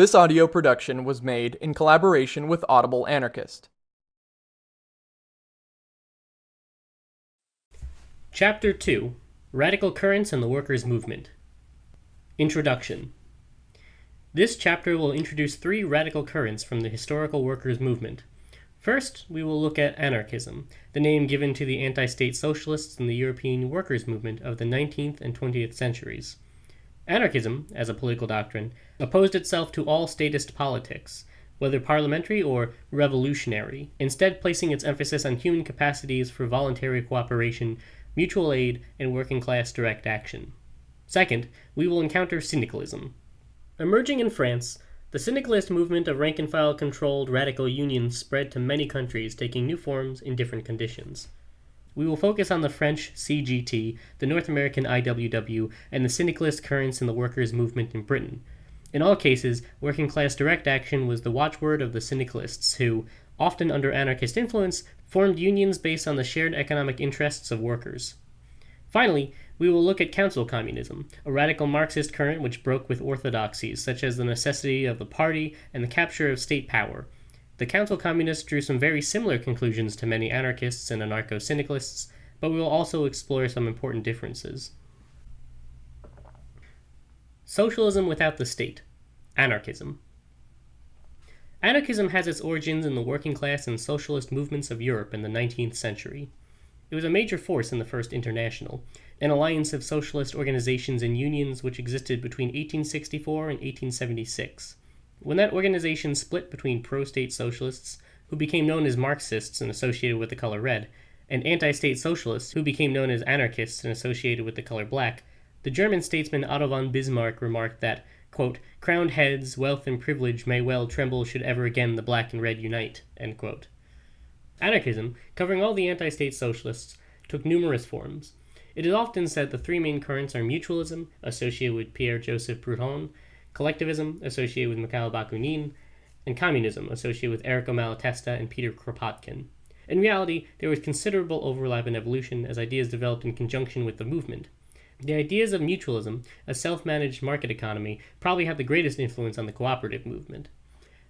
This audio production was made in collaboration with Audible Anarchist. Chapter 2 Radical Currents and the Workers' Movement Introduction This chapter will introduce three radical currents from the historical workers' movement. First, we will look at anarchism, the name given to the anti state socialists in the European workers' movement of the 19th and 20th centuries. Anarchism, as a political doctrine, opposed itself to all statist politics, whether parliamentary or revolutionary, instead placing its emphasis on human capacities for voluntary cooperation, mutual aid, and working class direct action. Second, we will encounter syndicalism. Emerging in France, the syndicalist movement of rank and file controlled radical unions spread to many countries, taking new forms in different conditions. We will focus on the French CGT, the North American IWW, and the syndicalist currents in the workers' movement in Britain. In all cases, working class direct action was the watchword of the syndicalists, who, often under anarchist influence, formed unions based on the shared economic interests of workers. Finally, we will look at council communism, a radical Marxist current which broke with orthodoxies such as the necessity of the party and the capture of state power, the Council Communists drew some very similar conclusions to many anarchists and anarcho syndicalists, but we will also explore some important differences. Socialism without the state. Anarchism. Anarchism has its origins in the working class and socialist movements of Europe in the 19th century. It was a major force in the First International, an alliance of socialist organizations and unions which existed between 1864 and 1876. When that organization split between pro state socialists, who became known as Marxists and associated with the color red, and anti state socialists, who became known as anarchists and associated with the color black, the German statesman Otto von Bismarck remarked that, quote, crowned heads, wealth, and privilege may well tremble should ever again the black and red unite. Anarchism, covering all the anti state socialists, took numerous forms. It is often said the three main currents are mutualism, associated with Pierre Joseph Proudhon, collectivism, associated with Mikhail Bakunin, and communism, associated with Errico Malatesta and Peter Kropotkin. In reality, there was considerable overlap in evolution as ideas developed in conjunction with the movement. The ideas of mutualism, a self managed market economy, probably had the greatest influence on the cooperative movement.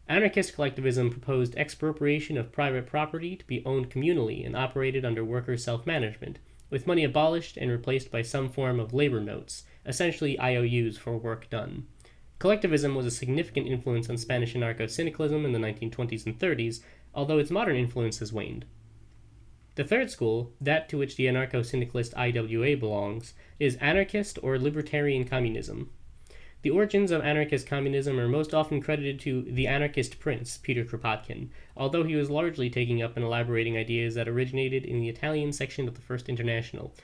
Anarchist collectivism proposed expropriation of private property to be owned communally and operated under worker self management, with money abolished and replaced by some form of labor notes, essentially IOUs for work done. Collectivism was a significant influence on Spanish anarcho-syndicalism in the 1920s and 30s, although its modern influence has waned. The third school, that to which the anarcho-syndicalist IWA belongs, is anarchist or libertarian communism. The origins of anarchist communism are most often credited to the anarchist prince, Peter Kropotkin, although he was largely taking up and elaborating ideas that originated in the Italian section of the First International.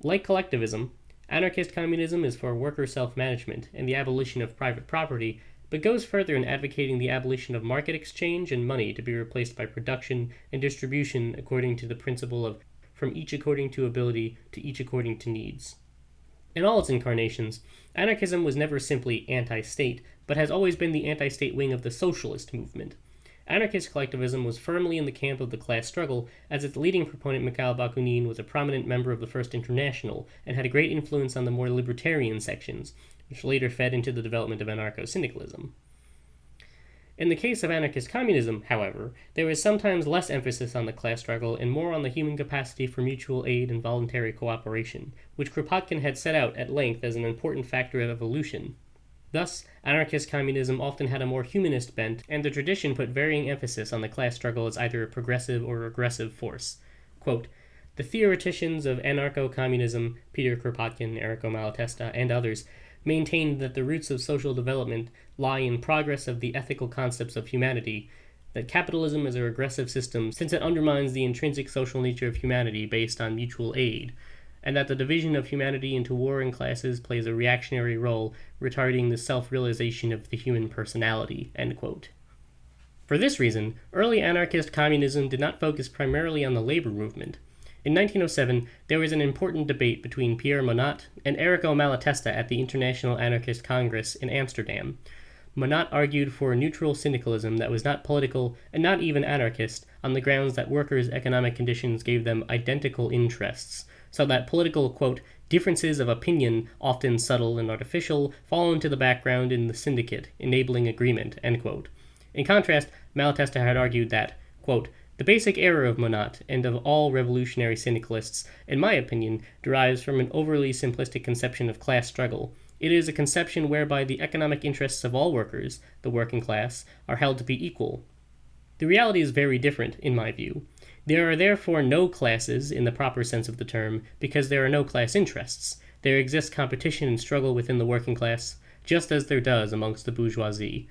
Like collectivism, Anarchist communism is for worker self-management and the abolition of private property, but goes further in advocating the abolition of market exchange and money to be replaced by production and distribution according to the principle of from each according to ability to each according to needs. In all its incarnations, anarchism was never simply anti-state, but has always been the anti-state wing of the socialist movement. Anarchist collectivism was firmly in the camp of the class struggle, as its leading proponent Mikhail Bakunin was a prominent member of the First International and had a great influence on the more libertarian sections, which later fed into the development of anarcho-syndicalism. In the case of anarchist communism, however, there is sometimes less emphasis on the class struggle and more on the human capacity for mutual aid and voluntary cooperation, which Kropotkin had set out at length as an important factor of evolution Thus, anarchist communism often had a more humanist bent, and the tradition put varying emphasis on the class struggle as either a progressive or regressive force. Quote, the theoreticians of anarcho-communism, Peter Kropotkin, Errico Malatesta, and others, maintained that the roots of social development lie in progress of the ethical concepts of humanity, that capitalism is a regressive system since it undermines the intrinsic social nature of humanity based on mutual aid, and that the division of humanity into warring classes plays a reactionary role, retarding the self-realization of the human personality." For this reason, early anarchist communism did not focus primarily on the labor movement. In 1907, there was an important debate between Pierre Monod and Errico Malatesta at the International Anarchist Congress in Amsterdam. Monod argued for a neutral syndicalism that was not political and not even anarchist on the grounds that workers' economic conditions gave them identical interests, so that political, quote, differences of opinion, often subtle and artificial, fall into the background in the syndicate, enabling agreement. end quote. In contrast, Malatesta had argued that, quote, the basic error of Monod and of all revolutionary syndicalists, in my opinion, derives from an overly simplistic conception of class struggle. It is a conception whereby the economic interests of all workers, the working class, are held to be equal. The reality is very different, in my view. There are therefore no classes in the proper sense of the term, because there are no class interests. There exists competition and struggle within the working class, just as there does amongst the bourgeoisie.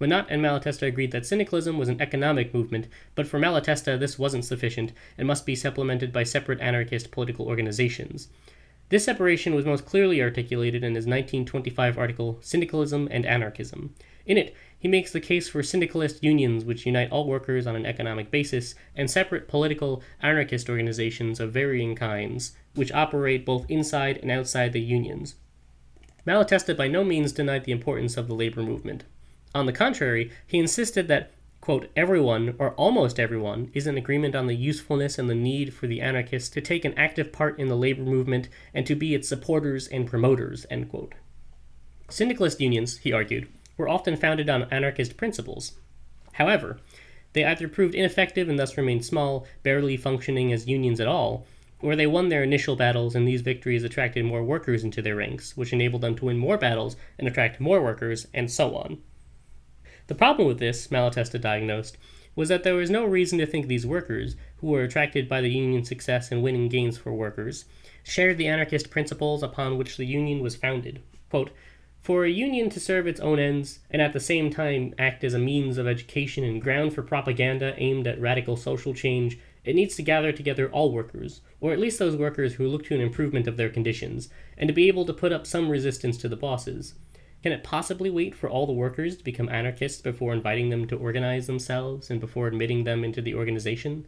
Monod and Malatesta agreed that syndicalism was an economic movement, but for Malatesta this wasn't sufficient and must be supplemented by separate anarchist political organizations. This separation was most clearly articulated in his 1925 article Syndicalism and Anarchism. In it, he makes the case for syndicalist unions which unite all workers on an economic basis, and separate political anarchist organizations of varying kinds, which operate both inside and outside the unions. Malatesta by no means denied the importance of the labor movement. On the contrary, he insisted that, quote, everyone, or almost everyone, is in agreement on the usefulness and the need for the anarchists to take an active part in the labor movement and to be its supporters and promoters, end quote. Syndicalist unions, he argued, were often founded on anarchist principles. However, they either proved ineffective and thus remained small, barely functioning as unions at all, or they won their initial battles and these victories attracted more workers into their ranks, which enabled them to win more battles and attract more workers, and so on. The problem with this, Malatesta diagnosed, was that there was no reason to think these workers, who were attracted by the Union's success in winning gains for workers, shared the anarchist principles upon which the Union was founded. Quote, for a union to serve its own ends, and at the same time act as a means of education and ground for propaganda aimed at radical social change, it needs to gather together all workers, or at least those workers who look to an improvement of their conditions, and to be able to put up some resistance to the bosses. Can it possibly wait for all the workers to become anarchists before inviting them to organize themselves and before admitting them into the organization?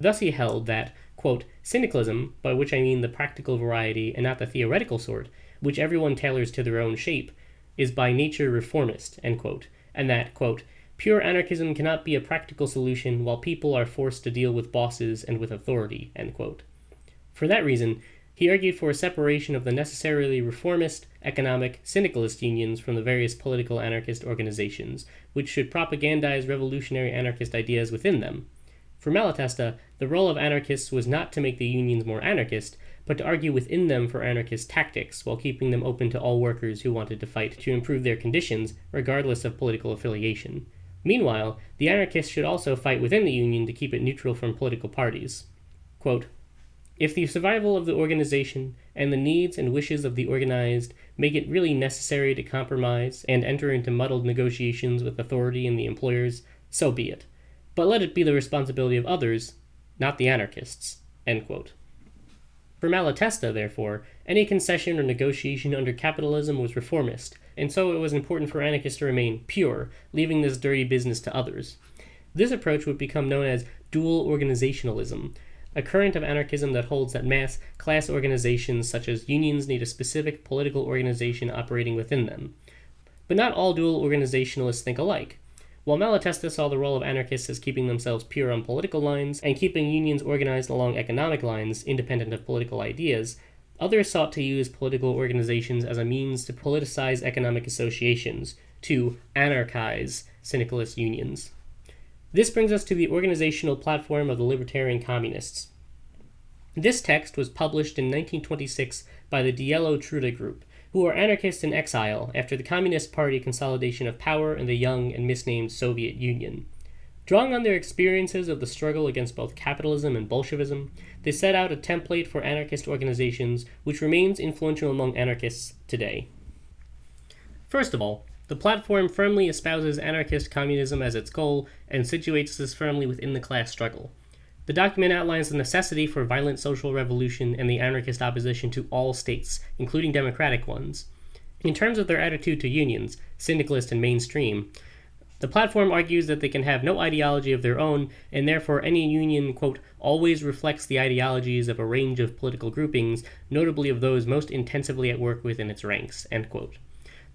Thus he held that, quote, syndicalism, by which I mean the practical variety and not the theoretical sort, which everyone tailors to their own shape, is by nature reformist, quote, and that, quote, pure anarchism cannot be a practical solution while people are forced to deal with bosses and with authority, For that reason, he argued for a separation of the necessarily reformist, economic, syndicalist unions from the various political anarchist organizations, which should propagandize revolutionary anarchist ideas within them. For Malatesta, the role of anarchists was not to make the unions more anarchist, but to argue within them for anarchist tactics while keeping them open to all workers who wanted to fight to improve their conditions, regardless of political affiliation. Meanwhile, the anarchists should also fight within the union to keep it neutral from political parties. Quote, if the survival of the organization and the needs and wishes of the organized make it really necessary to compromise and enter into muddled negotiations with authority and the employers, so be it. But let it be the responsibility of others, not the anarchists. For Malatesta, therefore, any concession or negotiation under capitalism was reformist, and so it was important for anarchists to remain pure, leaving this dirty business to others. This approach would become known as dual organizationalism, a current of anarchism that holds that mass class organizations such as unions need a specific political organization operating within them. But not all dual organizationalists think alike. While Malatesta saw the role of anarchists as keeping themselves pure on political lines and keeping unions organized along economic lines independent of political ideas, others sought to use political organizations as a means to politicize economic associations, to anarchize syndicalist unions. This brings us to the organizational platform of the Libertarian Communists. This text was published in 1926 by the Dielo Truda Group, who were anarchists in exile after the Communist Party consolidation of power in the young and misnamed Soviet Union. Drawing on their experiences of the struggle against both capitalism and Bolshevism, they set out a template for anarchist organizations which remains influential among anarchists today. First of all, the platform firmly espouses anarchist communism as its goal and situates this firmly within the class struggle. The document outlines the necessity for violent social revolution and the anarchist opposition to all states, including democratic ones. In terms of their attitude to unions, syndicalist and mainstream, the platform argues that they can have no ideology of their own, and therefore any union, quote, always reflects the ideologies of a range of political groupings, notably of those most intensively at work within its ranks, end quote.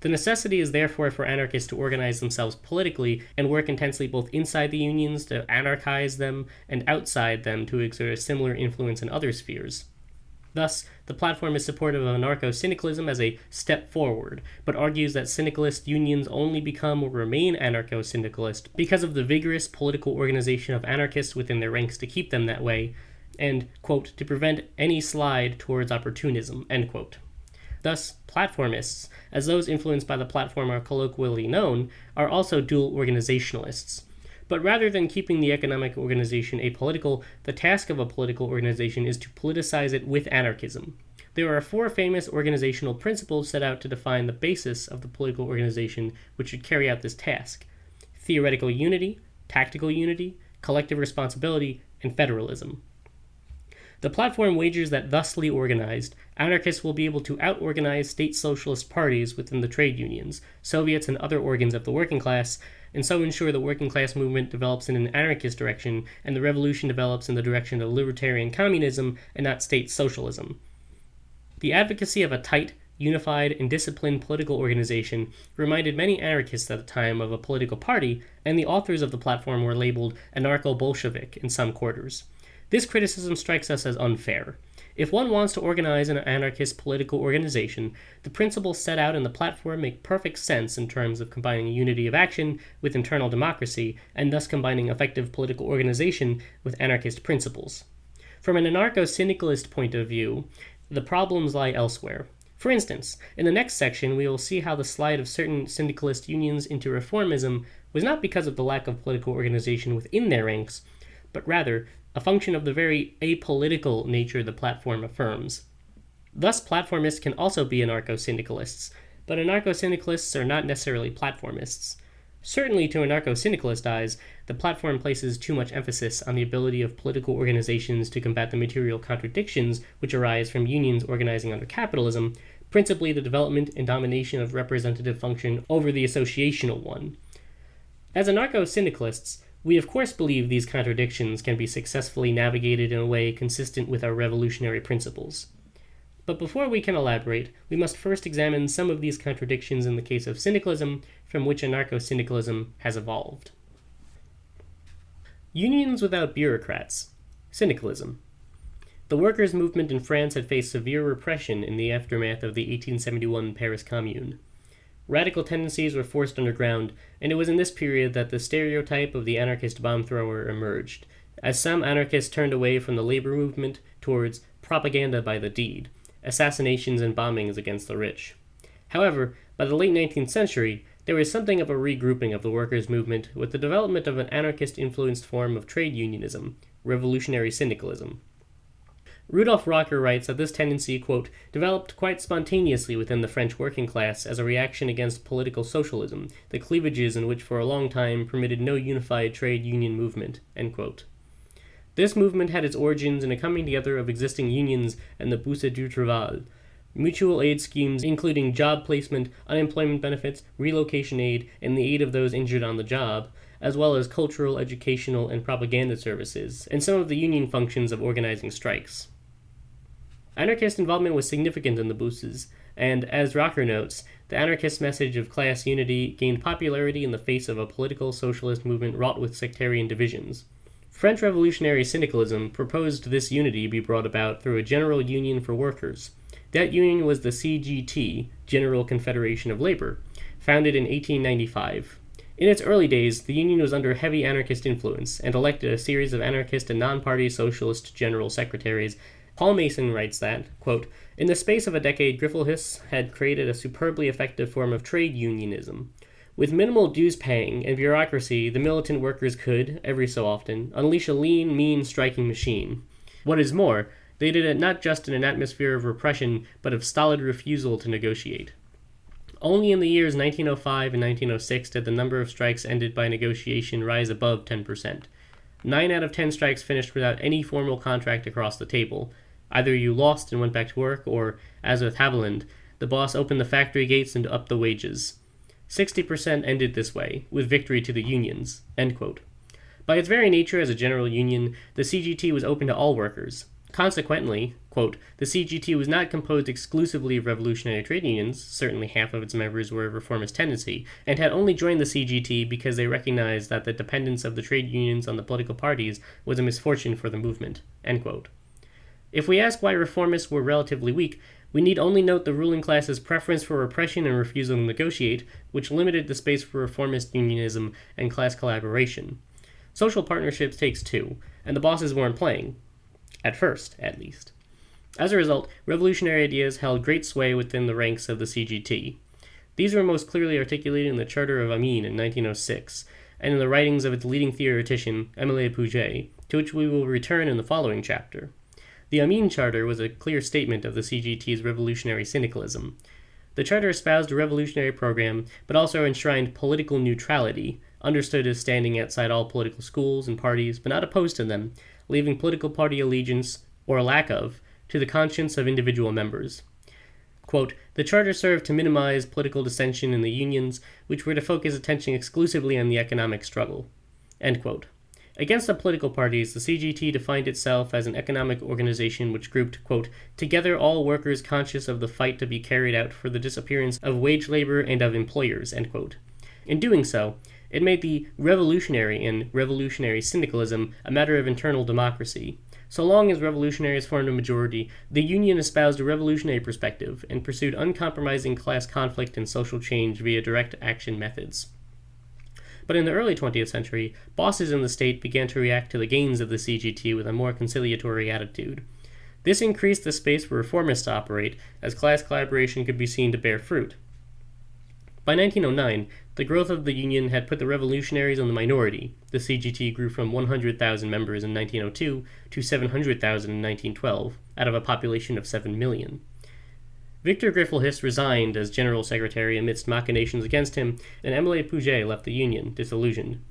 The necessity is therefore for anarchists to organize themselves politically and work intensely both inside the unions to anarchize them and outside them to exert a similar influence in other spheres. Thus, the platform is supportive of anarcho syndicalism as a step forward, but argues that syndicalist unions only become or remain anarcho syndicalist because of the vigorous political organization of anarchists within their ranks to keep them that way, and, quote, to prevent any slide towards opportunism, end quote. Thus, platformists, as those influenced by the platform are colloquially known, are also dual organizationalists. But rather than keeping the economic organization apolitical, the task of a political organization is to politicize it with anarchism. There are four famous organizational principles set out to define the basis of the political organization which should carry out this task theoretical unity, tactical unity, collective responsibility, and federalism. The platform wagers that thusly organized, anarchists will be able to out-organize state socialist parties within the trade unions, Soviets, and other organs of the working class, and so ensure the working class movement develops in an anarchist direction and the revolution develops in the direction of libertarian communism and not state socialism. The advocacy of a tight, unified, and disciplined political organization reminded many anarchists at the time of a political party, and the authors of the platform were labeled anarcho Bolshevik in some quarters. This criticism strikes us as unfair. If one wants to organize an anarchist political organization, the principles set out in the platform make perfect sense in terms of combining unity of action with internal democracy, and thus combining effective political organization with anarchist principles. From an anarcho syndicalist point of view, the problems lie elsewhere. For instance, in the next section, we will see how the slide of certain syndicalist unions into reformism was not because of the lack of political organization within their ranks, but rather a function of the very apolitical nature the platform affirms. Thus, platformists can also be anarcho syndicalists, but anarcho syndicalists are not necessarily platformists. Certainly, to anarcho syndicalist eyes, the platform places too much emphasis on the ability of political organizations to combat the material contradictions which arise from unions organizing under capitalism, principally the development and domination of representative function over the associational one. As anarcho syndicalists, we of course believe these contradictions can be successfully navigated in a way consistent with our revolutionary principles. But before we can elaborate, we must first examine some of these contradictions in the case of syndicalism, from which anarcho-syndicalism has evolved. Unions without bureaucrats. Syndicalism. The workers' movement in France had faced severe repression in the aftermath of the 1871 Paris Commune. Radical tendencies were forced underground, and it was in this period that the stereotype of the anarchist bomb thrower emerged, as some anarchists turned away from the labor movement towards propaganda by the deed, assassinations and bombings against the rich. However, by the late 19th century, there was something of a regrouping of the workers' movement with the development of an anarchist influenced form of trade unionism, revolutionary syndicalism. Rudolf Rocker writes that this tendency, quote, developed quite spontaneously within the French working class as a reaction against political socialism, the cleavages in which for a long time permitted no unified trade union movement, end quote. This movement had its origins in a coming together of existing unions and the Bourse du Travail, mutual aid schemes including job placement, unemployment benefits, relocation aid, and the aid of those injured on the job, as well as cultural, educational, and propaganda services, and some of the union functions of organizing strikes. Anarchist involvement was significant in the Bourses, and, as Rocker notes, the anarchist message of class unity gained popularity in the face of a political socialist movement wrought with sectarian divisions. French revolutionary syndicalism proposed this unity be brought about through a general union for workers. That union was the CGT, General Confederation of Labor, founded in 1895. In its early days, the union was under heavy anarchist influence and elected a series of anarchist and non-party socialist general secretaries Paul Mason writes that, quote, In the space of a decade, Griffuelhes had created a superbly effective form of trade unionism. With minimal dues paying and bureaucracy, the militant workers could, every so often, unleash a lean, mean striking machine. What is more, they did it not just in an atmosphere of repression, but of stolid refusal to negotiate. Only in the years 1905 and 1906 did the number of strikes ended by negotiation rise above 10%. Nine out of ten strikes finished without any formal contract across the table, Either you lost and went back to work, or, as with Haviland, the boss opened the factory gates and upped the wages. 60% ended this way, with victory to the unions. By its very nature as a general union, the CGT was open to all workers. Consequently, quote, the CGT was not composed exclusively of revolutionary trade unions, certainly half of its members were of reformist tendency, and had only joined the CGT because they recognized that the dependence of the trade unions on the political parties was a misfortune for the movement. End quote. If we ask why reformists were relatively weak, we need only note the ruling class's preference for repression and refusal to negotiate, which limited the space for reformist unionism and class collaboration. Social partnerships takes two, and the bosses weren't playing, at first, at least. As a result, revolutionary ideas held great sway within the ranks of the CGT. These were most clearly articulated in the Charter of Amiens in 1906, and in the writings of its leading theoretician, Émile Pouget, to which we will return in the following chapter. The Amiens Charter was a clear statement of the CGT's revolutionary syndicalism. The charter espoused a revolutionary program, but also enshrined political neutrality, understood as standing outside all political schools and parties, but not opposed to them, leaving political party allegiance, or lack of, to the conscience of individual members. Quote, the charter served to minimize political dissension in the unions, which were to focus attention exclusively on the economic struggle. Against the political parties, the CGT defined itself as an economic organization which grouped, quote, together all workers conscious of the fight to be carried out for the disappearance of wage labor and of employers, In doing so, it made the revolutionary and revolutionary syndicalism a matter of internal democracy. So long as revolutionaries formed a majority, the Union espoused a revolutionary perspective and pursued uncompromising class conflict and social change via direct action methods. But in the early 20th century, bosses in the state began to react to the gains of the CGT with a more conciliatory attitude. This increased the space for reformists to operate, as class collaboration could be seen to bear fruit. By 1909, the growth of the Union had put the revolutionaries in the minority. The CGT grew from 100,000 members in 1902 to 700,000 in 1912, out of a population of 7 million. Victor Griffuelhes resigned as General Secretary amidst machinations against him, and Émile Pouget left the Union, disillusioned.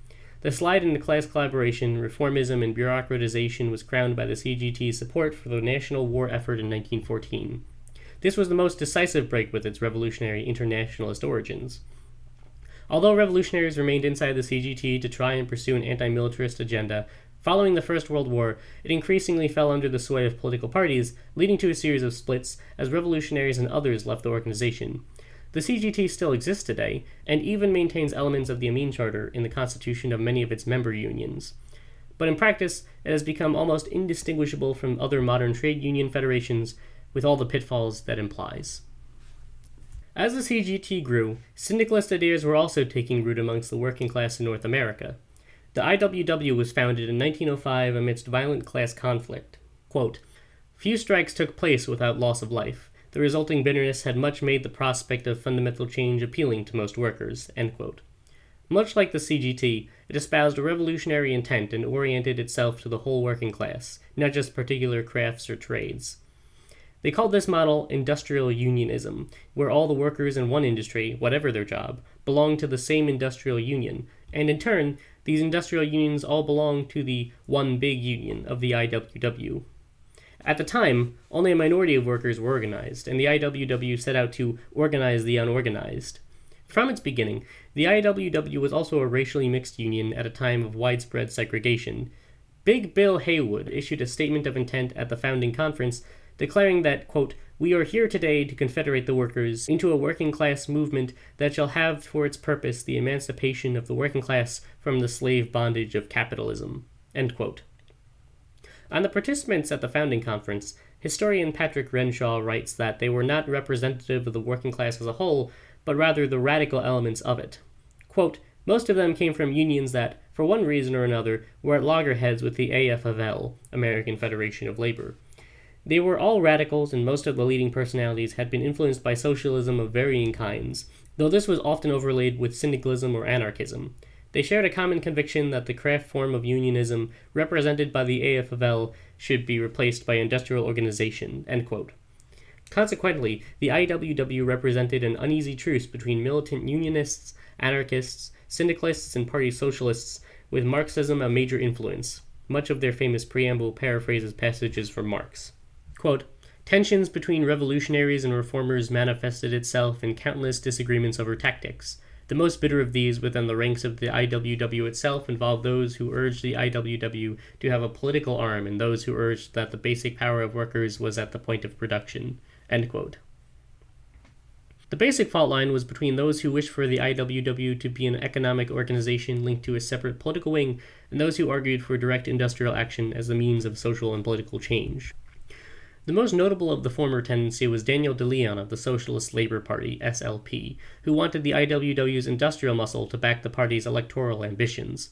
The slide into class collaboration, reformism, and bureaucratization was crowned by the CGT's support for the national war effort in 1914. This was the most decisive break with its revolutionary internationalist origins. Although revolutionaries remained inside the CGT to try and pursue an anti militarist agenda, following the First World War, it increasingly fell under the sway of political parties, leading to a series of splits as revolutionaries and others left the organization. The CGT still exists today, and even maintains elements of the Amiens Charter in the constitution of many of its member unions. But in practice, it has become almost indistinguishable from other modern trade union federations with all the pitfalls that implies. As the CGT grew, syndicalist ideas were also taking root amongst the working class in North America. The IWW was founded in 1905 amidst violent class conflict. Quote, Few strikes took place without loss of life. The resulting bitterness had much made the prospect of fundamental change appealing to most workers. Much like the CGT, it espoused a revolutionary intent and oriented itself to the whole working class, not just particular crafts or trades. They called this model industrial unionism, where all the workers in one industry, whatever their job, belonged to the same industrial union, and in turn, these industrial unions all belonged to the one big union of the IWW. At the time, only a minority of workers were organized, and the IWW set out to organize the unorganized. From its beginning, the IWW was also a racially mixed union at a time of widespread segregation. Big Bill Haywood issued a statement of intent at the founding conference declaring that, quote, we are here today to confederate the workers into a working class movement that shall have for its purpose the emancipation of the working class from the slave bondage of capitalism. On the participants at the founding conference, historian Patrick Renshaw writes that they were not representative of the working class as a whole, but rather the radical elements of it. Quote, most of them came from unions that, for one reason or another, were at loggerheads with the AFL, American Federation of Labor. They were all radicals, and most of the leading personalities had been influenced by socialism of varying kinds, though this was often overlaid with syndicalism or anarchism. They shared a common conviction that the craft form of unionism represented by the AFL should be replaced by industrial organization. Consequently, the IWW represented an uneasy truce between militant unionists, anarchists, syndicalists, and party socialists, with Marxism a major influence. Much of their famous preamble paraphrases passages from Marx. Quote, Tensions between revolutionaries and reformers manifested itself in countless disagreements over tactics. The most bitter of these within the ranks of the IWW itself involved those who urged the IWW to have a political arm and those who urged that the basic power of workers was at the point of production. The basic fault line was between those who wished for the IWW to be an economic organization linked to a separate political wing and those who argued for direct industrial action as the means of social and political change. The most notable of the former tendency was Daniel De Leon of the Socialist Labor Party, SLP, who wanted the IWW's industrial muscle to back the party's electoral ambitions.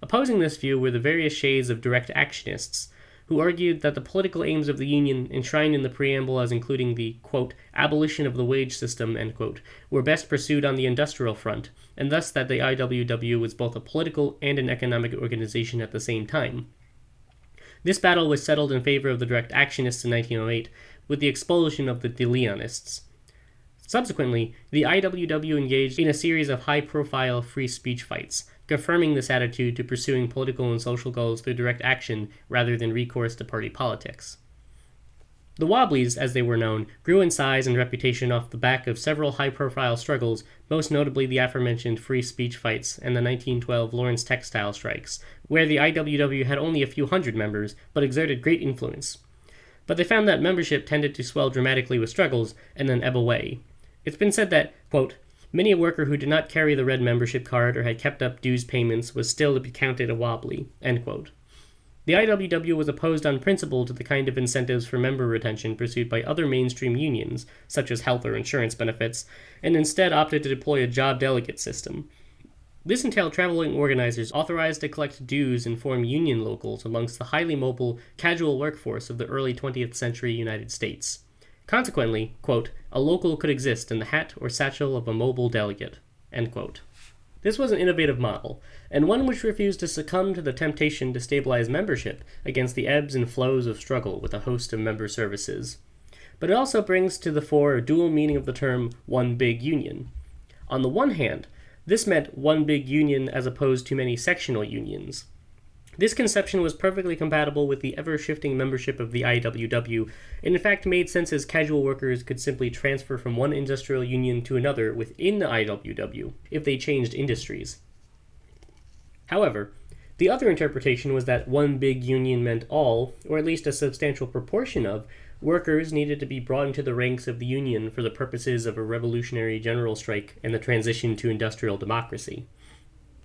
Opposing this view were the various shades of direct actionists, who argued that the political aims of the Union, enshrined in the preamble as including the quote, abolition of the wage system, quote, were best pursued on the industrial front, and thus that the IWW was both a political and an economic organization at the same time. This battle was settled in favor of the direct actionists in 1908 with the expulsion of the De Leonists. Subsequently, the IWW engaged in a series of high profile free speech fights, confirming this attitude to pursuing political and social goals through direct action rather than recourse to party politics. The Wobblies, as they were known, grew in size and reputation off the back of several high profile struggles, most notably the aforementioned free speech fights and the 1912 Lawrence textile strikes, where the IWW had only a few hundred members, but exerted great influence. But they found that membership tended to swell dramatically with struggles and then ebb away. It's been said that, quote, Many a worker who did not carry the red membership card or had kept up dues payments was still to be counted a wobbly. The IWW was opposed on principle to the kind of incentives for member retention pursued by other mainstream unions, such as health or insurance benefits, and instead opted to deploy a job delegate system. This entailed traveling organizers authorized to collect dues and form union locals amongst the highly mobile, casual workforce of the early 20th century United States. Consequently, quote, a local could exist in the hat or satchel of a mobile delegate. This was an innovative model, and one which refused to succumb to the temptation to stabilize membership against the ebbs and flows of struggle with a host of member services. But it also brings to the fore a dual meaning of the term one big union. On the one hand, this meant one big union as opposed to many sectional unions. This conception was perfectly compatible with the ever shifting membership of the IWW, and in fact made sense as casual workers could simply transfer from one industrial union to another within the IWW if they changed industries. However, the other interpretation was that one big union meant all, or at least a substantial proportion of, workers needed to be brought into the ranks of the union for the purposes of a revolutionary general strike and the transition to industrial democracy.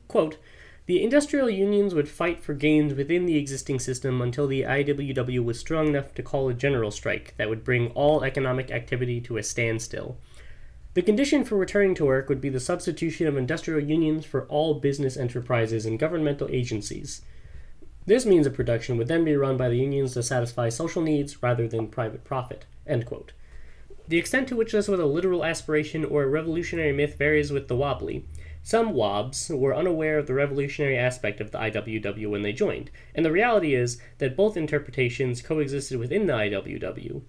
Quote, the industrial unions would fight for gains within the existing system until the IWW was strong enough to call a general strike that would bring all economic activity to a standstill. The condition for returning to work would be the substitution of industrial unions for all business enterprises and governmental agencies. This means of production would then be run by the unions to satisfy social needs rather than private profit. The extent to which this was a literal aspiration or a revolutionary myth varies with the wobbly. Some WOBs were unaware of the revolutionary aspect of the IWW when they joined, and the reality is that both interpretations coexisted within the IWW.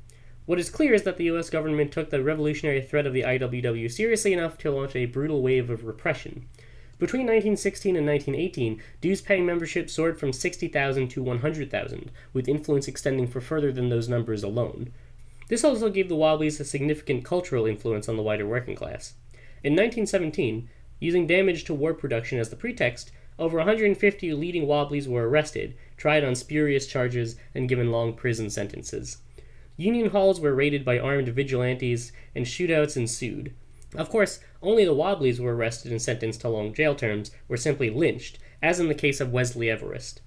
What is clear is that the US government took the revolutionary threat of the IWW seriously enough to launch a brutal wave of repression. Between 1916 and 1918, dues paying membership soared from 60,000 to 100,000, with influence extending for further than those numbers alone. This also gave the Wobblies a significant cultural influence on the wider working class. In 1917, Using damage to war production as the pretext, over 150 leading Wobblies were arrested, tried on spurious charges, and given long prison sentences. Union halls were raided by armed vigilantes, and shootouts ensued. Of course, only the Wobblies were arrested and sentenced to long jail terms, or simply lynched, as in the case of Wesley Everest.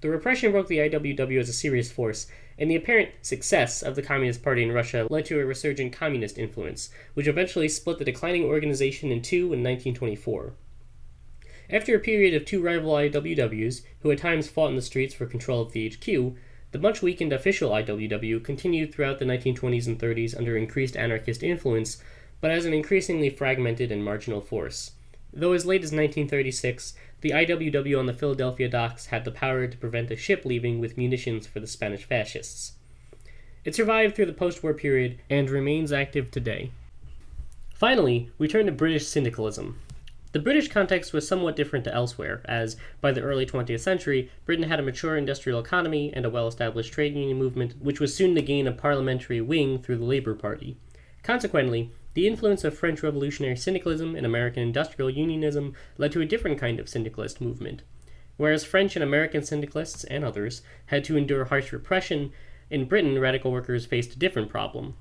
The repression broke the IWW as a serious force, and the apparent success of the Communist Party in Russia led to a resurgent communist influence, which eventually split the declining organization in two in 1924. After a period of two rival IWWs, who at times fought in the streets for control of the HQ, the much weakened official IWW continued throughout the 1920s and 30s under increased anarchist influence, but as an increasingly fragmented and marginal force. Though as late as 1936, the IWW on the Philadelphia docks had the power to prevent a ship leaving with munitions for the Spanish fascists. It survived through the post war period and remains active today. Finally, we turn to British syndicalism. The British context was somewhat different to elsewhere, as, by the early 20th century, Britain had a mature industrial economy and a well established trade union movement, which was soon to gain a parliamentary wing through the Labour Party. Consequently, the influence of French revolutionary syndicalism and American industrial unionism led to a different kind of syndicalist movement. Whereas French and American syndicalists and others had to endure harsh repression, in Britain radical workers faced a different problem.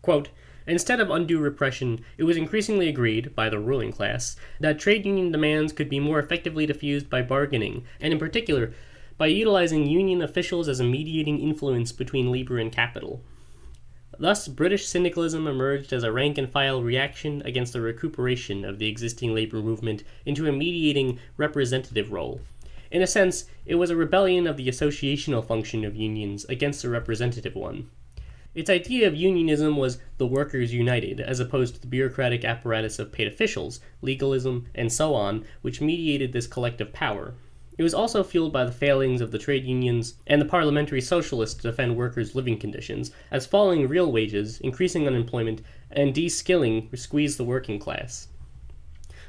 Quote, Instead of undue repression, it was increasingly agreed, by the ruling class, that trade union demands could be more effectively diffused by bargaining, and in particular, by utilizing union officials as a mediating influence between labor and capital. Thus, British syndicalism emerged as a rank and file reaction against the recuperation of the existing labor movement into a mediating representative role. In a sense, it was a rebellion of the associational function of unions against the representative one. Its idea of unionism was the workers united, as opposed to the bureaucratic apparatus of paid officials, legalism, and so on, which mediated this collective power. It was also fueled by the failings of the trade unions and the parliamentary socialists to defend workers' living conditions, as falling real wages, increasing unemployment, and de-skilling squeezed the working class.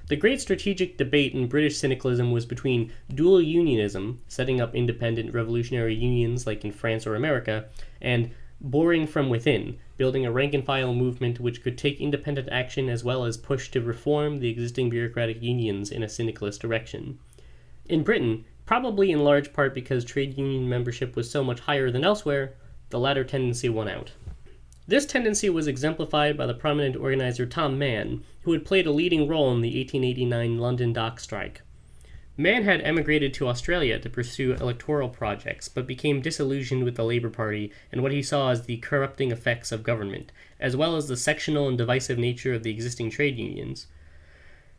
The great strategic debate in British syndicalism was between dual unionism, setting up independent revolutionary unions like in France or America, and boring from within, building a rank and file movement which could take independent action as well as push to reform the existing bureaucratic unions in a syndicalist direction. In Britain, probably in large part because trade union membership was so much higher than elsewhere, the latter tendency won out. This tendency was exemplified by the prominent organizer Tom Mann, who had played a leading role in the 1889 London dock strike. Mann had emigrated to Australia to pursue electoral projects, but became disillusioned with the Labour Party and what he saw as the corrupting effects of government, as well as the sectional and divisive nature of the existing trade unions.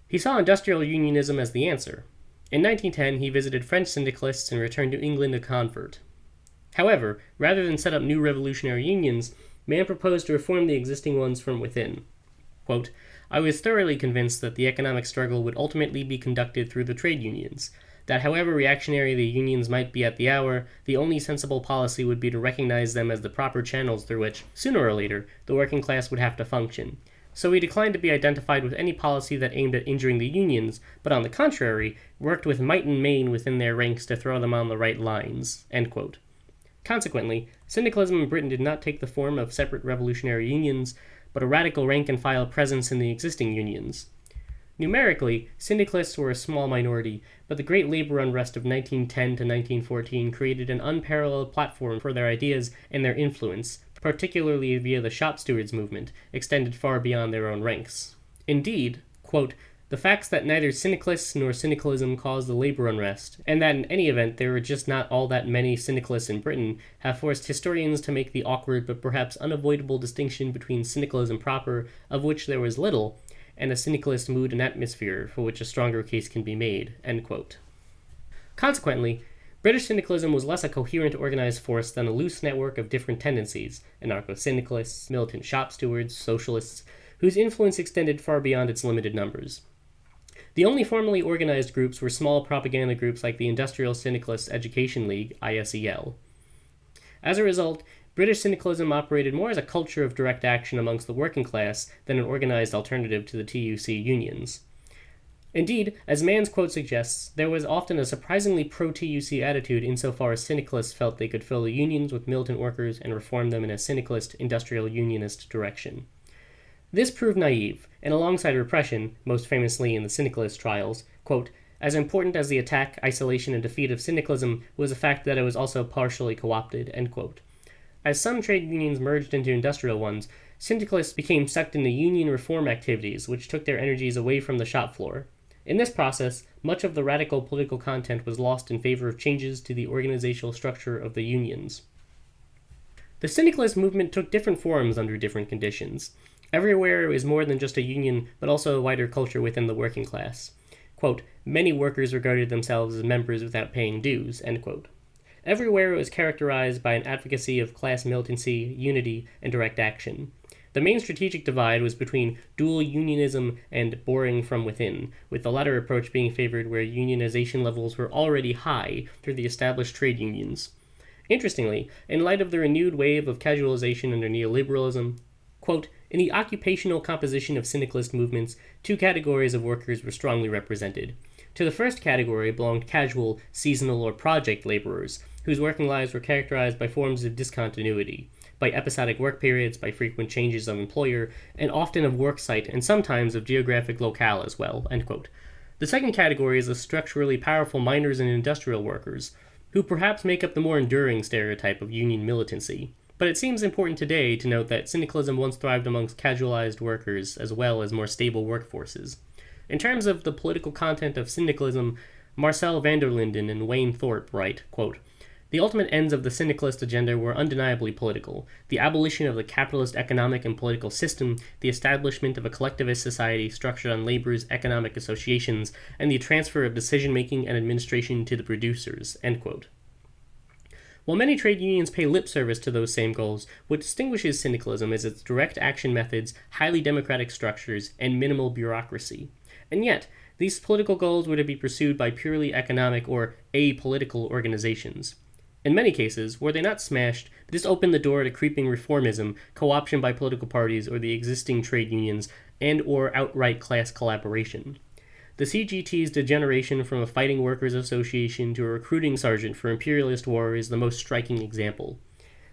He saw industrial unionism as the answer. In 1910, he visited French syndicalists and returned to England a convert. However, rather than set up new revolutionary unions, Mann proposed to reform the existing ones from within. Quote, I was thoroughly convinced that the economic struggle would ultimately be conducted through the trade unions, that however reactionary the unions might be at the hour, the only sensible policy would be to recognize them as the proper channels through which, sooner or later, the working class would have to function. So he declined to be identified with any policy that aimed at injuring the unions, but on the contrary, worked with might and main within their ranks to throw them on the right lines. Consequently, syndicalism in Britain did not take the form of separate revolutionary unions, but a radical rank and file presence in the existing unions. Numerically, syndicalists were a small minority, but the great labor unrest of 1910 to 1914 created an unparalleled platform for their ideas and their influence, particularly via the shop stewards movement, extended far beyond their own ranks. Indeed, quote, the facts that neither syndicalists nor syndicalism caused the labor unrest, and that in any event there were just not all that many syndicalists in Britain, have forced historians to make the awkward but perhaps unavoidable distinction between syndicalism proper, of which there was little, and a syndicalist mood and atmosphere, for which a stronger case can be made. Consequently, British syndicalism was less a coherent organized force than a loose network of different tendencies anarcho syndicalists, militant shop stewards, socialists, whose influence extended far beyond its limited numbers. The only formally organized groups were small propaganda groups like the Industrial Syndicalist Education League, ISEL. As a result, British syndicalism operated more as a culture of direct action amongst the working class than an organized alternative to the TUC unions. Indeed, as Mann's quote suggests, there was often a surprisingly pro TUC attitude insofar as syndicalists felt they could fill the unions with militant workers and reform them in a syndicalist, industrial unionist direction. This proved naive, and alongside repression, most famously in the syndicalist trials, quote, as important as the attack, isolation, and defeat of syndicalism was the fact that it was also partially co opted. As some trade unions merged into industrial ones, syndicalists became sucked into union reform activities, which took their energies away from the shop floor. In this process, much of the radical political content was lost in favor of changes to the organizational structure of the unions. The syndicalist movement took different forms under different conditions. Everywhere is more than just a union, but also a wider culture within the working class. Quote, Many workers regarded themselves as members without paying dues. End quote. Everywhere was characterized by an advocacy of class militancy, unity, and direct action. The main strategic divide was between dual unionism and boring from within, with the latter approach being favored where unionization levels were already high through the established trade unions. Interestingly, in light of the renewed wave of casualization under neoliberalism, quote, in the occupational composition of syndicalist movements, two categories of workers were strongly represented. To the first category belonged casual, seasonal, or project laborers, whose working lives were characterized by forms of discontinuity, by episodic work periods, by frequent changes of employer, and often of work site, and sometimes of geographic locale as well. The second category is the structurally powerful miners and industrial workers, who perhaps make up the more enduring stereotype of union militancy. But it seems important today to note that syndicalism once thrived amongst casualized workers as well as more stable workforces. In terms of the political content of syndicalism, Marcel van der Linden and Wayne Thorpe write, quote, the ultimate ends of the syndicalist agenda were undeniably political the abolition of the capitalist economic and political system, the establishment of a collectivist society structured on labor's economic associations, and the transfer of decision making and administration to the producers. While many trade unions pay lip service to those same goals, what distinguishes syndicalism is its direct action methods, highly democratic structures, and minimal bureaucracy. And yet, these political goals were to be pursued by purely economic or apolitical organizations. In many cases, were they not smashed, this opened the door to creeping reformism, co-option by political parties or the existing trade unions, and or outright class collaboration. The CGT's degeneration from a fighting workers association to a recruiting sergeant for imperialist war is the most striking example.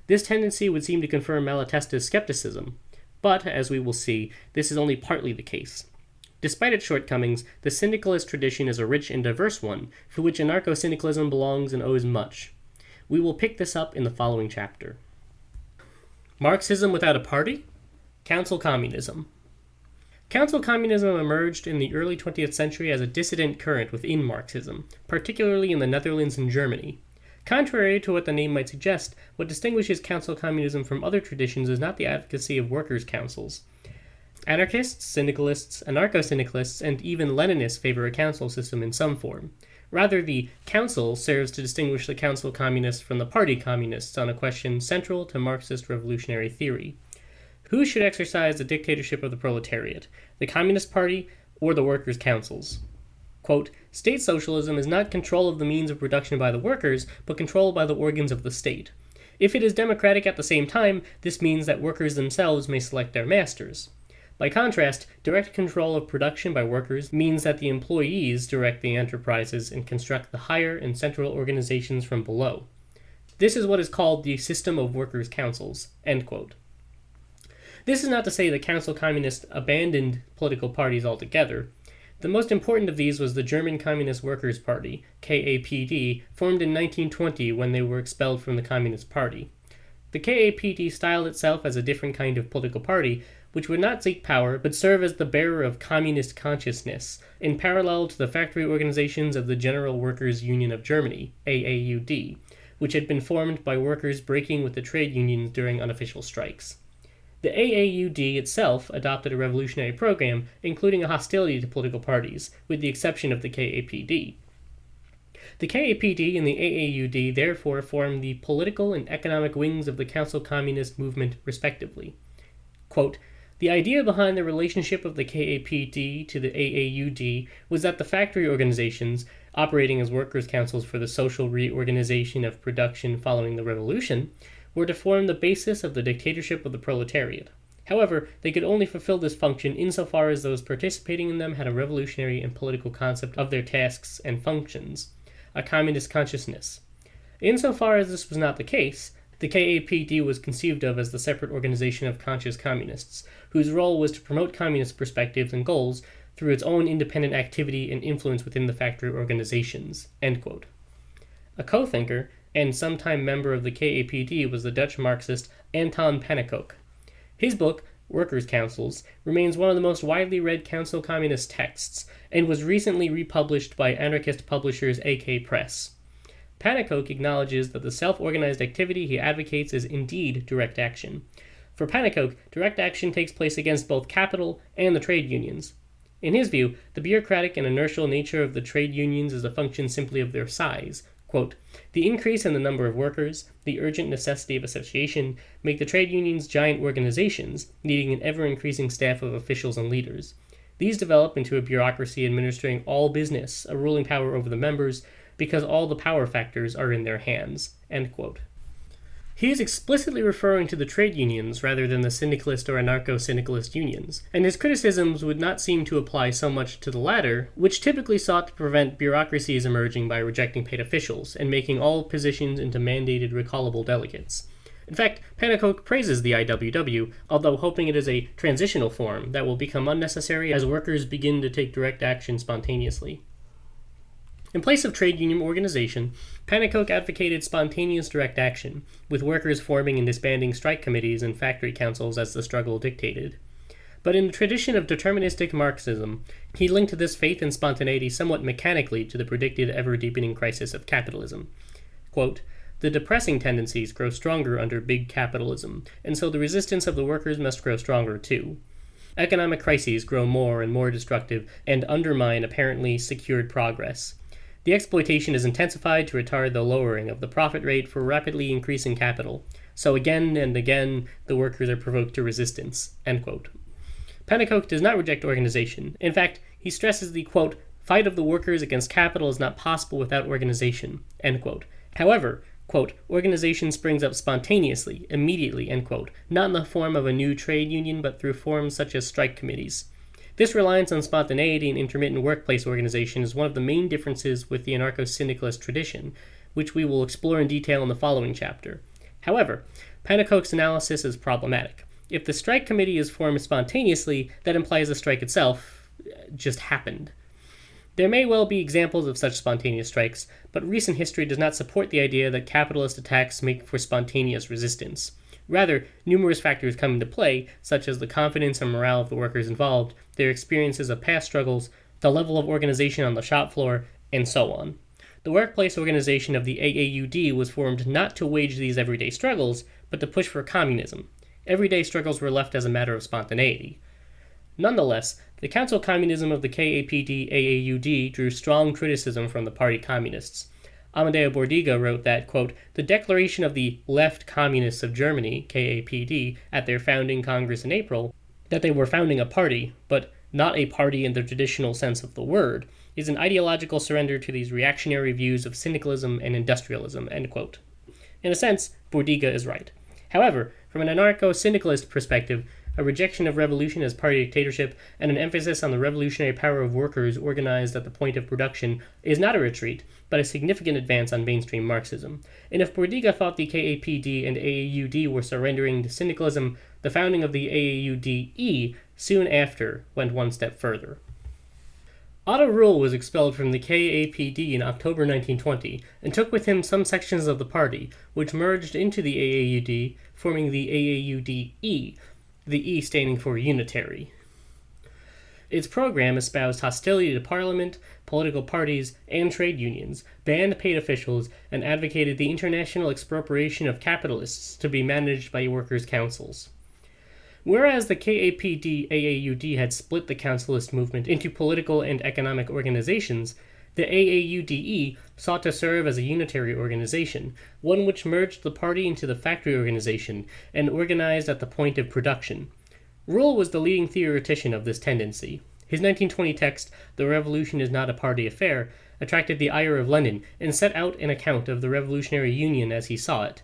This tendency would seem to confirm Malatesta's skepticism, but, as we will see, this is only partly the case. Despite its shortcomings, the syndicalist tradition is a rich and diverse one, for which anarcho syndicalism belongs and owes much. We will pick this up in the following chapter. Marxism without a party? Council Communism. Council communism emerged in the early 20th century as a dissident current within Marxism, particularly in the Netherlands and Germany. Contrary to what the name might suggest, what distinguishes council communism from other traditions is not the advocacy of workers' councils. Anarchists, syndicalists, anarcho syndicalists, and even Leninists favor a council system in some form. Rather, the council serves to distinguish the council communists from the party communists on a question central to Marxist revolutionary theory. Who should exercise the dictatorship of the proletariat, the Communist Party or the workers' councils? Quote, State socialism is not control of the means of production by the workers, but control by the organs of the state. If it is democratic at the same time, this means that workers themselves may select their masters. By contrast, direct control of production by workers means that the employees direct the enterprises and construct the higher and central organizations from below. This is what is called the system of workers' councils. This is not to say that council communists abandoned political parties altogether. The most important of these was the German Communist Workers' Party, KAPD, formed in 1920 when they were expelled from the Communist Party. The KAPD styled itself as a different kind of political party, which would not seek power but serve as the bearer of communist consciousness, in parallel to the factory organizations of the General Workers' Union of Germany, AAUD, which had been formed by workers breaking with the trade unions during unofficial strikes. The AAUD itself adopted a revolutionary program, including a hostility to political parties, with the exception of the KAPD. The KAPD and the AAUD therefore formed the political and economic wings of the Council Communist movement, respectively. Quote, the idea behind the relationship of the KAPD to the AAUD was that the factory organizations, operating as workers' councils for the social reorganization of production following the revolution, were to form the basis of the dictatorship of the proletariat. However, they could only fulfill this function insofar as those participating in them had a revolutionary and political concept of their tasks and functions, a communist consciousness. Insofar as this was not the case, the KAPD was conceived of as the separate organization of conscious communists, whose role was to promote communist perspectives and goals through its own independent activity and influence within the factory organizations. A co-thinker and sometime member of the KAPD was the Dutch Marxist Anton Pannekoek. His book, Workers' Councils, remains one of the most widely read council communist texts, and was recently republished by anarchist publishers AK Press. Pannekoek acknowledges that the self-organized activity he advocates is indeed direct action. For Pannekoek, direct action takes place against both capital and the trade unions. In his view, the bureaucratic and inertial nature of the trade unions is a function simply of their size. Quote, the increase in the number of workers, the urgent necessity of association, make the trade unions giant organizations, needing an ever-increasing staff of officials and leaders. These develop into a bureaucracy administering all business, a ruling power over the members, because all the power factors are in their hands. He is explicitly referring to the trade unions rather than the syndicalist or anarcho-syndicalist unions, and his criticisms would not seem to apply so much to the latter, which typically sought to prevent bureaucracies emerging by rejecting paid officials and making all positions into mandated recallable delegates. In fact, Pannekoek praises the IWW, although hoping it is a transitional form that will become unnecessary as workers begin to take direct action spontaneously. In place of trade union organization, Pannekoek advocated spontaneous direct action, with workers forming and disbanding strike committees and factory councils as the struggle dictated. But in the tradition of deterministic Marxism, he linked this faith in spontaneity somewhat mechanically to the predicted ever deepening crisis of capitalism. Quote, the depressing tendencies grow stronger under big capitalism, and so the resistance of the workers must grow stronger too. Economic crises grow more and more destructive and undermine apparently secured progress. The exploitation is intensified to retard the lowering of the profit rate for rapidly increasing capital. So again and again, the workers are provoked to resistance. Pannekoek does not reject organization. In fact, he stresses the quote, fight of the workers against capital is not possible without organization. However, quote, organization springs up spontaneously, immediately, end quote, not in the form of a new trade union, but through forms such as strike committees. This reliance on spontaneity and intermittent workplace organization is one of the main differences with the anarcho syndicalist tradition, which we will explore in detail in the following chapter. However, Pannekoek's analysis is problematic. If the strike committee is formed spontaneously, that implies the strike itself uh, just happened. There may well be examples of such spontaneous strikes, but recent history does not support the idea that capitalist attacks make for spontaneous resistance. Rather, numerous factors come into play, such as the confidence and morale of the workers involved, their experiences of past struggles, the level of organization on the shop floor, and so on. The workplace organization of the AAUD was formed not to wage these everyday struggles, but to push for communism. Everyday struggles were left as a matter of spontaneity. Nonetheless, the council communism of the KAPD AAUD drew strong criticism from the party communists. Amadeo Bordiga wrote that, quote, the declaration of the Left Communists of Germany, KAPD, at their founding Congress in April, that they were founding a party, but not a party in the traditional sense of the word, is an ideological surrender to these reactionary views of syndicalism and industrialism, end quote. In a sense, Bordiga is right. However, from an anarcho syndicalist perspective, a rejection of revolution as party dictatorship, and an emphasis on the revolutionary power of workers organized at the point of production is not a retreat, but a significant advance on mainstream Marxism. And if Bordiga thought the KAPD and AAUD were surrendering to syndicalism, the founding of the AAUDE soon after went one step further. Otto Rühle was expelled from the KAPD in October 1920 and took with him some sections of the party, which merged into the AAUD, forming the AAUDE, the E standing for unitary. Its program espoused hostility to parliament, political parties, and trade unions, banned paid officials, and advocated the international expropriation of capitalists to be managed by workers' councils. Whereas the KAPD AAUD had split the councilist movement into political and economic organizations, the AAUDE sought to serve as a unitary organization, one which merged the party into the factory organization and organized at the point of production. Rühle was the leading theoretician of this tendency. His 1920 text, The Revolution is Not a Party Affair, attracted the ire of Lenin and set out an account of the Revolutionary Union as he saw it.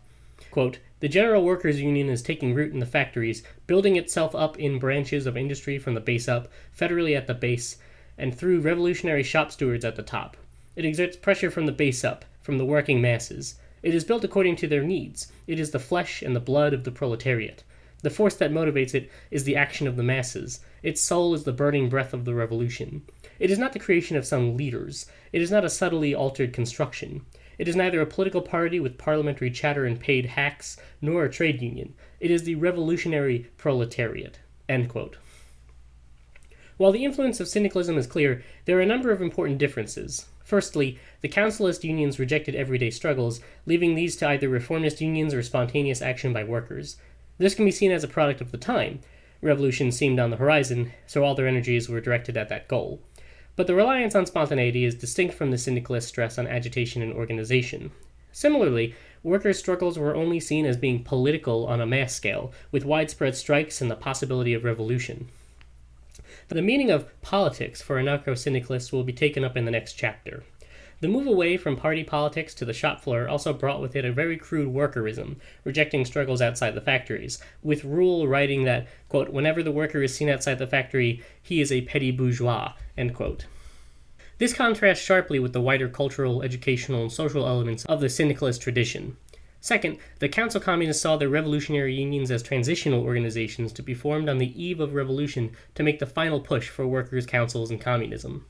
Quote, the General Workers' Union is taking root in the factories, building itself up in branches of industry from the base up, federally at the base, and through revolutionary shop stewards at the top. It exerts pressure from the base up, from the working masses. It is built according to their needs. It is the flesh and the blood of the proletariat. The force that motivates it is the action of the masses. Its soul is the burning breath of the revolution. It is not the creation of some leaders. It is not a subtly altered construction. It is neither a political party with parliamentary chatter and paid hacks, nor a trade union. It is the revolutionary proletariat. While the influence of syndicalism is clear, there are a number of important differences. Firstly, the councilist unions rejected everyday struggles, leaving these to either reformist unions or spontaneous action by workers. This can be seen as a product of the time. Revolution seemed on the horizon, so all their energies were directed at that goal. But the reliance on spontaneity is distinct from the syndicalist stress on agitation and organization. Similarly, workers' struggles were only seen as being political on a mass scale, with widespread strikes and the possibility of revolution. The meaning of politics for anarcho syndicalists will be taken up in the next chapter. The move away from party politics to the shop floor also brought with it a very crude workerism, rejecting struggles outside the factories, with Rühle writing that, quote, whenever the worker is seen outside the factory, he is a petty bourgeois, end quote. This contrasts sharply with the wider cultural, educational, and social elements of the syndicalist tradition. Second, the Council Communists saw their revolutionary unions as transitional organizations to be formed on the eve of revolution to make the final push for workers' councils and communism.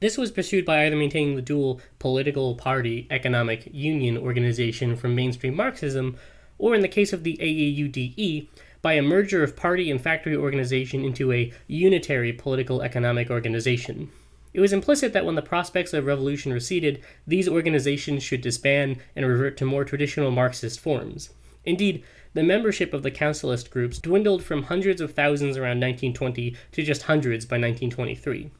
This was pursued by either maintaining the dual political party economic union organization from mainstream Marxism, or in the case of the AAUDE, by a merger of party and factory organization into a unitary political economic organization. It was implicit that when the prospects of revolution receded, these organizations should disband and revert to more traditional Marxist forms. Indeed, the membership of the councilist groups dwindled from hundreds of thousands around 1920 to just hundreds by 1923.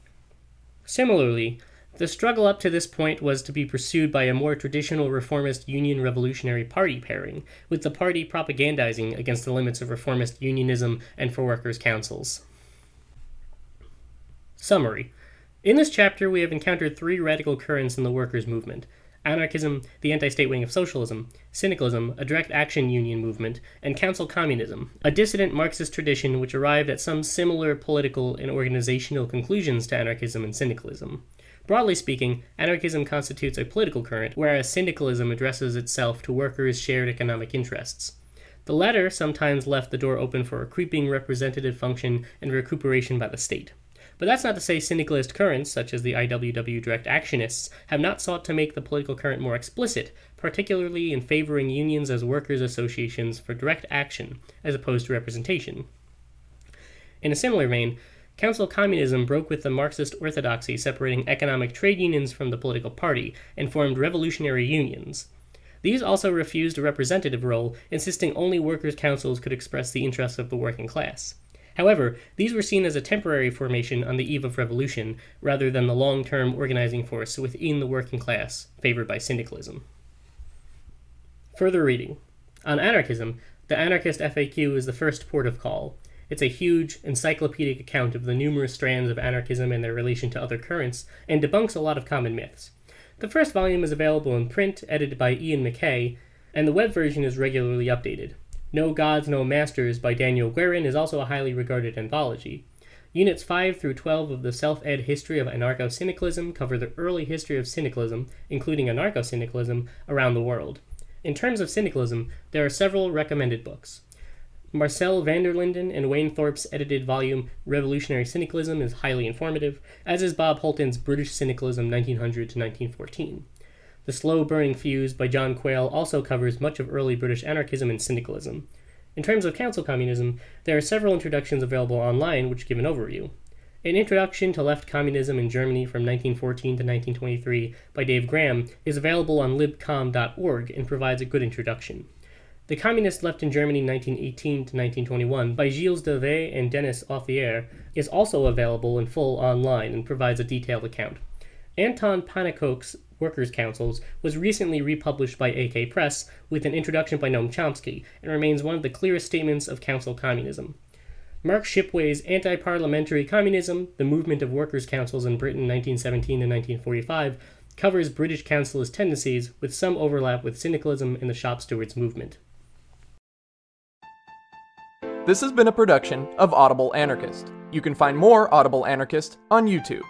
Similarly, the struggle up to this point was to be pursued by a more traditional reformist Union Revolutionary Party pairing, with the party propagandizing against the limits of reformist unionism and for workers' councils. Summary in this chapter, we have encountered three radical currents in the workers' movement anarchism, the anti state wing of socialism, syndicalism, a direct action union movement, and council communism, a dissident Marxist tradition which arrived at some similar political and organizational conclusions to anarchism and syndicalism. Broadly speaking, anarchism constitutes a political current, whereas syndicalism addresses itself to workers' shared economic interests. The latter sometimes left the door open for a creeping representative function and recuperation by the state. But that's not to say syndicalist currents, such as the IWW direct actionists, have not sought to make the political current more explicit, particularly in favoring unions as workers' associations for direct action, as opposed to representation. In a similar vein, Council communism broke with the Marxist orthodoxy separating economic trade unions from the political party and formed revolutionary unions. These also refused a representative role, insisting only workers' councils could express the interests of the working class. However, these were seen as a temporary formation on the eve of revolution, rather than the long term organizing force within the working class favored by syndicalism. Further reading. On anarchism, the Anarchist FAQ is the first port of call. It's a huge, encyclopedic account of the numerous strands of anarchism and their relation to other currents, and debunks a lot of common myths. The first volume is available in print, edited by Iain McKay, and the web version is regularly updated. No Gods, No Masters by Daniel Guerin is also a highly regarded anthology. Units 5 through 12 of the Self Ed History of Anarcho Syndicalism cover the early history of syndicalism, including anarcho syndicalism, around the world. In terms of syndicalism, there are several recommended books. Marcel van der Linden and Wayne Thorpe's edited volume Revolutionary Syndicalism is highly informative, as is Bob Holton's British Syndicalism 1900 to 1914. The Slow Burning Fuse by John Quail also covers much of early British anarchism and syndicalism. In terms of council communism, there are several introductions available online which give an overview. An Introduction to Left Communism in Germany from 1914 to 1923 by Dave Graham is available on libcom.org and provides a good introduction. The Communist Left in Germany 1918 to 1921 by Gilles Dauvé and Denis Authier is also available in full online and provides a detailed account. Anton Pannekoek's Workers' Councils was recently republished by AK Press with an introduction by Noam Chomsky and remains one of the clearest statements of council communism. Mark Shipway's Anti Parliamentary Communism, the Movement of Workers' Councils in Britain 1917 to 1945, covers British councilist tendencies with some overlap with syndicalism and the shop stewards movement. This has been a production of Audible Anarchist. You can find more Audible Anarchist on YouTube.